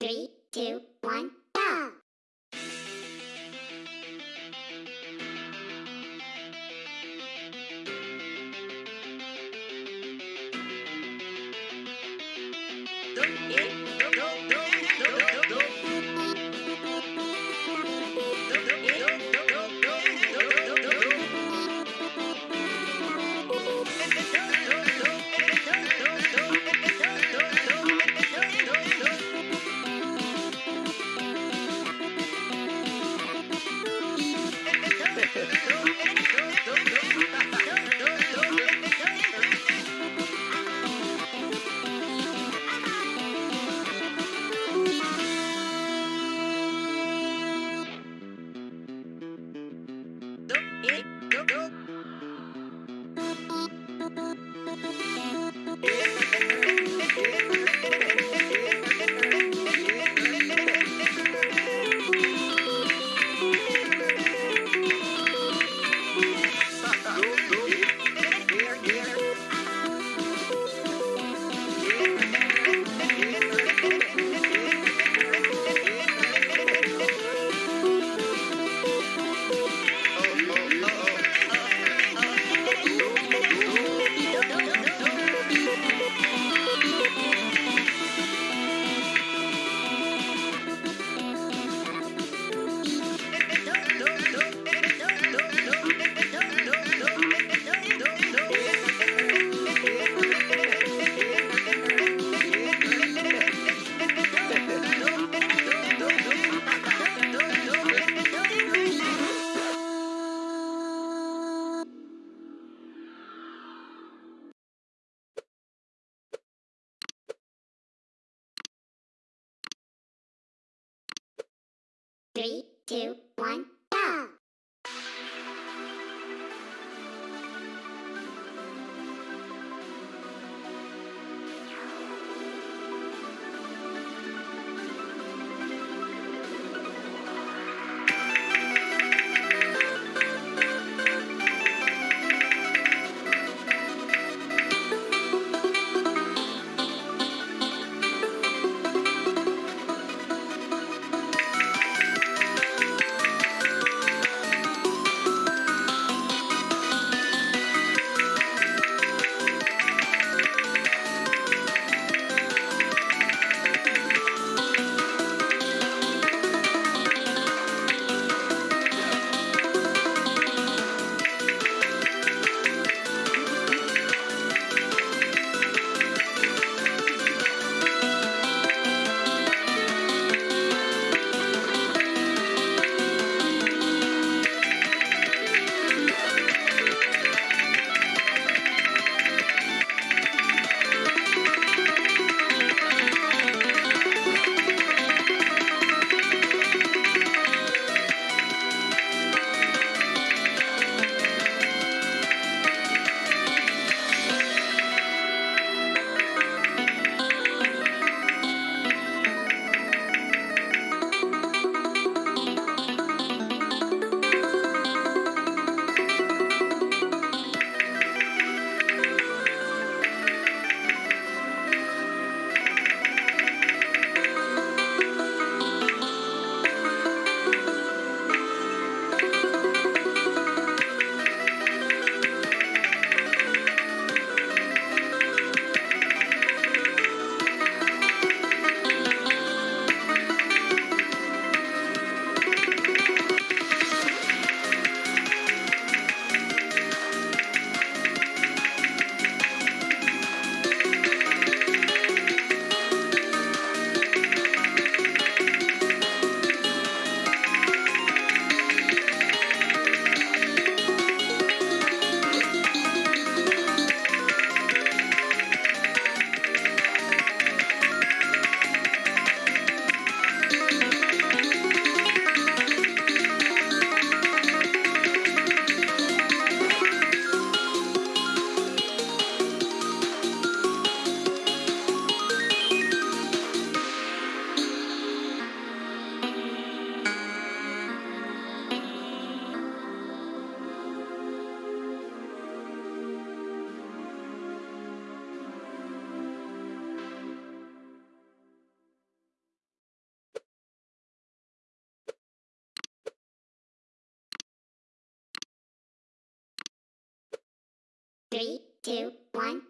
Three, two, one, go! Three, two, one, go! Yeah. Three, Three, two, one,